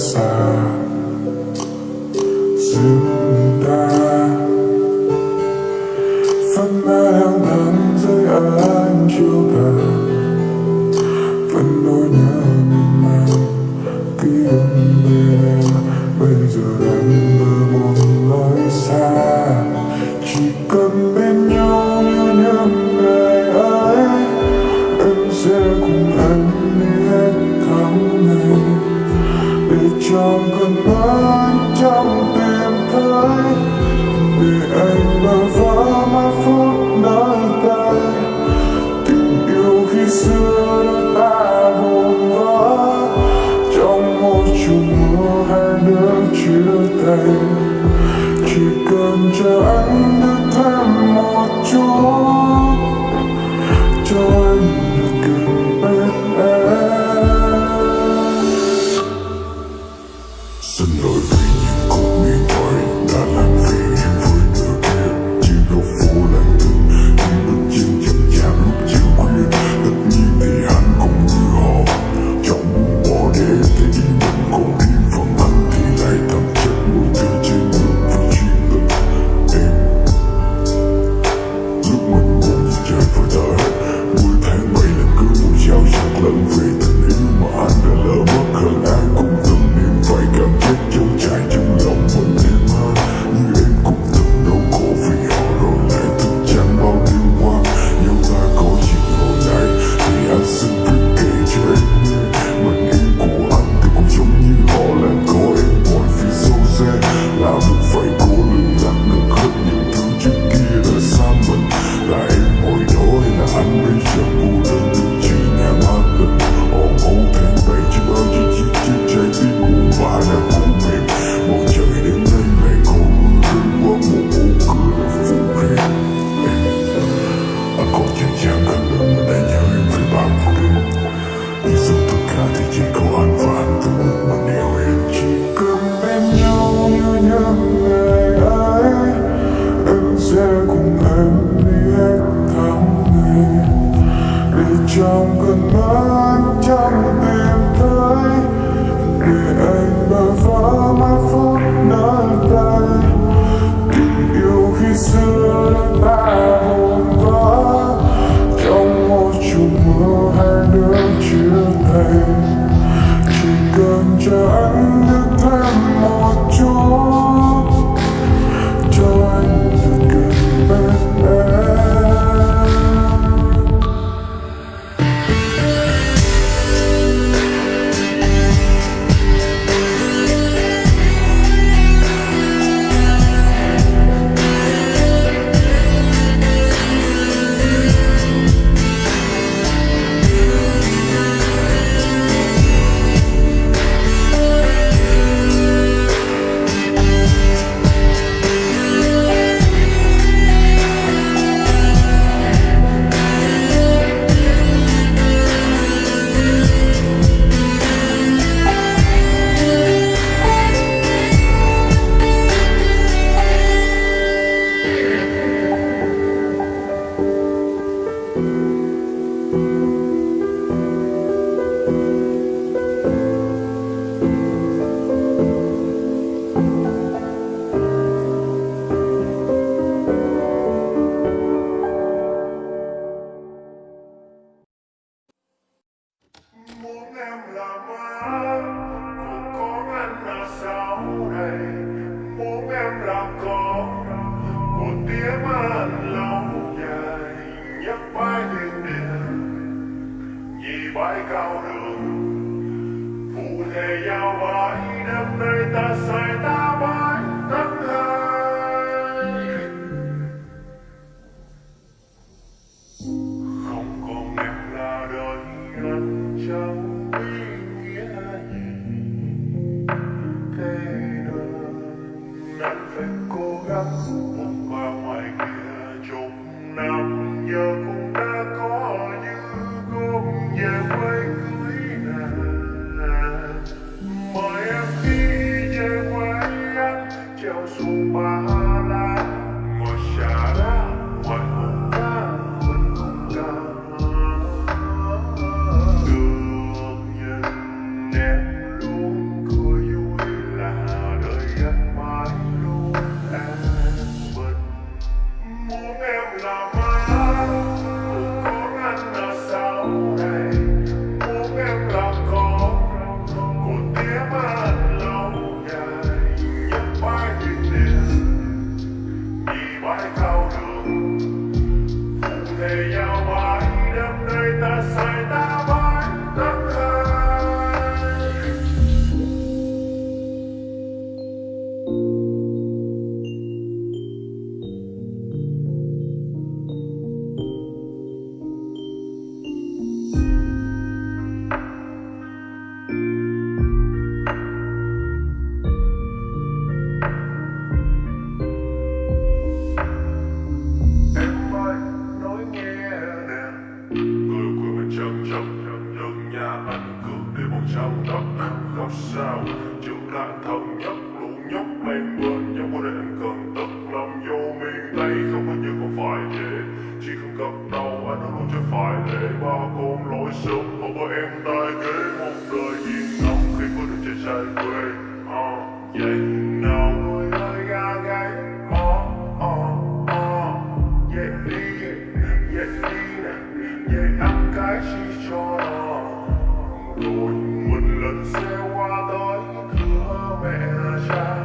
side. trong cơn bão trong đêm thấy vì anh bơ vỡ mà phút nơi đây. Tình yêu khi xưa ta buồn vỡ, trong một chùm mưa hai đứa chia tay chỉ cần cho anh được thêm một chút để trong cơn mắt trong tim thấy để anh bơ vỡ mà phút nơi đây, tình yêu khi xưa đã em tiếng an lòng dài nhấc mái thiên địa nhì bãi cao đường, phụ thể nhau mãi đêm nay ta say ta sao tóc không sao? Chúng ta thân nhất đủ nhóc lên bên nhau có nên cần tập lòng vô miền tây không có như không phải về chỉ không gặp đau anh luôn chưa phải để ba con lối sớm không có em tay kế một đời yên nóng khi có được trái trái quê oh, yeah. side.